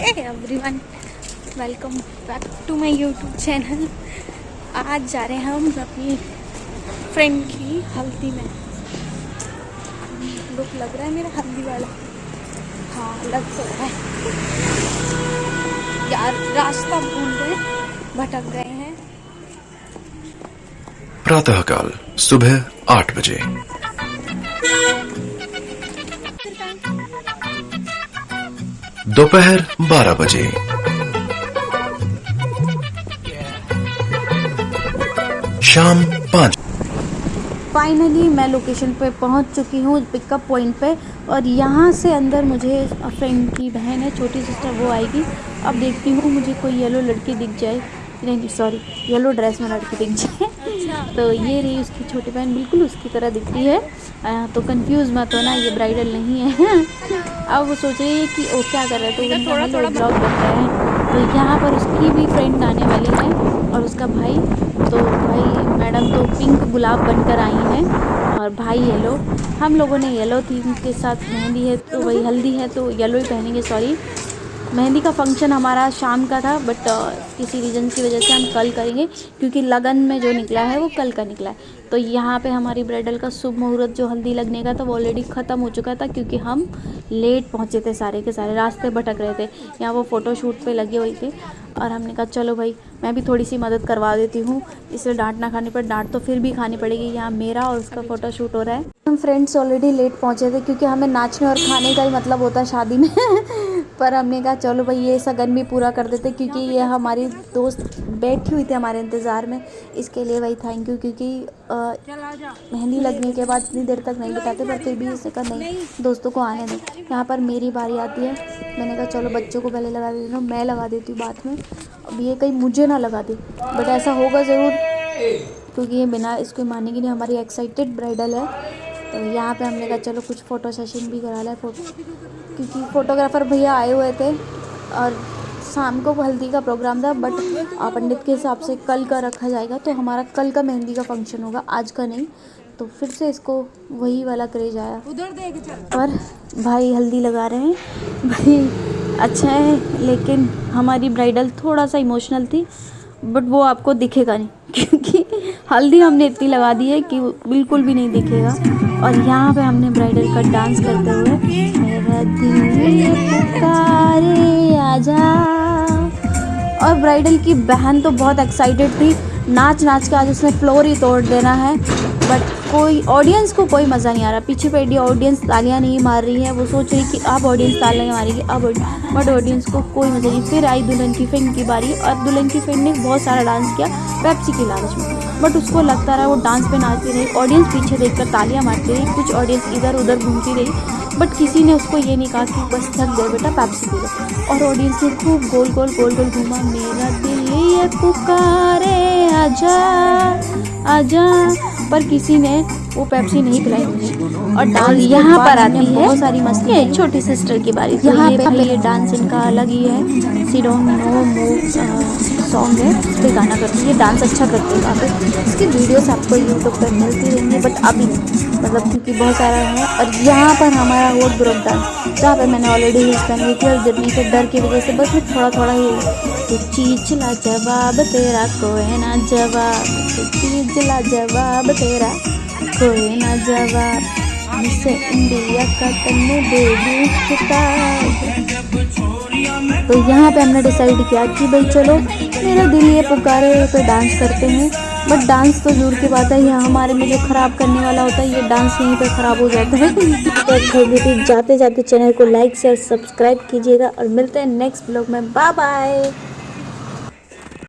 Everyone welcome back to my YouTube channel आज जा रहे हैं हम अपनी फ्रेंड की हल्दी में। लुक लग रहा है मेरा हल्दी वाला। हाँ लग तो रहा है। यार, रास्ता भूल गए, भटक गए हैं। प्रातःकाल, सुबह आठ बजे। दोपहर बारह बजे। शाम पाँच। फाइनली मैं लोकेशन पे पहुँच चुकी हूँ पिकअप पॉइंट पे और यहाँ से अंदर मुझे फ्रेंड की बहन है छोटी सिस्टर वो आएगी। अब देखती हूँ मुझे कोई येलो लड़की दिख जाए। नहीं सॉरी येलो ड्रेस में लड़की दिख जाए। अच्छा। तो ये रही उसकी छोटी बहन बिल्कुल उसकी तरह दिखती है। आ, तो कंफ्यूज मत होना ये ब्राइडल नहीं है। अब वो सोच रही है कि वो क्या कर रहे हैं तो थोड़ा थोड़ा ब्लॉग बन रहे हैं। तो यहाँ पर उसकी भी फ्रेंड आने वाली है और उसका भाई तो भाई मैडम तो पिंक गुलाब बनकर आई हैं और भाई येलो हम लोगों ने येलो थीम के साथ मेहंदी है तो वही हल्दी है तो येलो ही पहनेंगे सॉरी मेहंदी का फ़ंक्शन हमारा शाम का था बट uh, किसी रीज़न की वजह से हम कल करेंगे क्योंकि लगन में जो निकला है वो कल का निकला है। तो यहाँ पे हमारी ब्राइडल का शुभ मुहूर्त जो हल्दी लगने का था वो ऑलरेडी ख़त्म हो चुका था क्योंकि हम लेट पहुँचे थे सारे के सारे रास्ते भटक रहे थे। यहाँ वो फ़ोटो शूट पर लगे हुए थे और हमने कहा चलो भाई मैं भी थोड़ी सी मदद करवा देती हूँ। इसलिए डांट ना खाने पर डांट तो फिर भी खानी पड़ेगी। यहाँ मेरा और उसका फ़ोटो शूट हो रहा है। हम फ्रेंड्स ऑलरेडी लेट पहुँचे थे क्योंकि हमें नाचने और खाने का ही मतलब होता है शादी में। पर हमने कहा चलो भाई ये सगन भी पूरा कर देते क्योंकि ये हमारी दोस्त बैठी हुई थी हमारे इंतज़ार में। इसके लिए भाई थैंक यू क्योंकि मेहंदी लगने के बाद इतनी देर तक नहीं बिताते पर फिर भी इसे कहा नहीं दोस्तों को आने दें। यहाँ पर मेरी बारी आती है। मैंने कहा चलो बच्चों को पहले लगा देती हूँ मैं लगा देती हूँ बाद में। अब ये कहीं मुझे ना लगा दे बट ऐसा होगा ज़रूर क्योंकि ये बिना इसको मानेगी नहीं हमारी एक्साइटेड ब्राइडल है। तो यहाँ पे हमने कहा चलो कुछ फ़ोटो सेशन भी करा लें फ़ोटो क्योंकि फ़ोटोग्राफ़र भैया आए हुए थे और शाम को हल्दी का प्रोग्राम था बट पंडित के हिसाब से कल का रखा जाएगा तो हमारा कल का मेहंदी का फ़ंक्शन होगा आज का नहीं। तो फिर से इसको वही वाला क्रेज आया। उधर और भाई हल्दी लगा रहे हैं। भाई अच्छा है लेकिन हमारी ब्राइडल थोड़ा सा इमोशनल थी बट वो आपको दिखेगा नहीं क्योंकि हल्दी हमने इतनी लगा दी है कि बिल्कुल भी नहीं दिखेगा। और यहाँ पे हमने ब्राइडल का डांस करते हुए पुकारे, आजा। और ब्राइडल की बहन तो बहुत एक्साइटेड थी। नाच नाच के आज उसने फ्लोर ही तोड़ देना है। बट कोई ऑडियंस को कोई मज़ा नहीं आ रहा। पीछे बैठी ऑडियंस तालियाँ नहीं मार रही है। वो सोच रही कि अब ऑडियंस तालियाँ मारेगी, अब बट ऑडियंस को कोई मज़ा नहीं। फिर आई दुल्हन की फ्रेंड की बारी। और दुल्हन की फ्रेंड ने बहुत सारा डांस किया पेप्सी की लालच में। बट उसको लगता रहा वो डांस पे नाचती रही। ऑडियंस पीछे देखकर तालियाँ मारती रही। कुछ ऑडियंस इधर उधर घूमती रही। बट किसी ने उसको ये नहीं कहा कि बस थक गए बेटा पैप्सी पी लो। और ऑडियंस ने खूब गोल गोल गोल गोल घूमा। मेरा दिल ये पुकारे, आजा आजा। पर किसी ने वो पेप्सी नहीं पिलाई और डांस यहाँ पर आती है। बहुत सारी मस्ती है। छोटी सिस्टर की बारी यहाँ पे ये डांस इनका अलग ही है। She don't know move song है। उस पर गाना करती है। डांस अच्छा करते हैं काफ़ी इसकी वीडियोस आपको यूट्यूब पर मिलती रहेंगी बट अभी मतलब क्योंकि बहुत सारा है। और यहाँ पर हमारा हो ग्रुप डांस जहाँ पर मैंने ऑलरेडी यूज़ कर ली थी और गिरने के डर की वजह से बस मैं थोड़ा थोड़ा ही। तो चीज़ ला जवाब तेरा कोई ना जवाब तो चीज़ ला जवाब तेरा कोई ना जवाब जिसे इंडिया का तन्ने दी तो यहाँ पे हमने डिसाइड किया कि भाई चलो, मेरा दिल ये पुकारे तो डांस करते हैं। बट डांस तो दूर की बात है, यहाँ हमारे में जो ख़राब करने वाला होता है, ये डांस यहीं पे ख़राब हो जाता है। तो जाते जाते चैनल को लाइक शेयर सब्सक्राइब कीजिएगा और मिलते हैं नेक्स्ट ब्लॉग में। Bye bye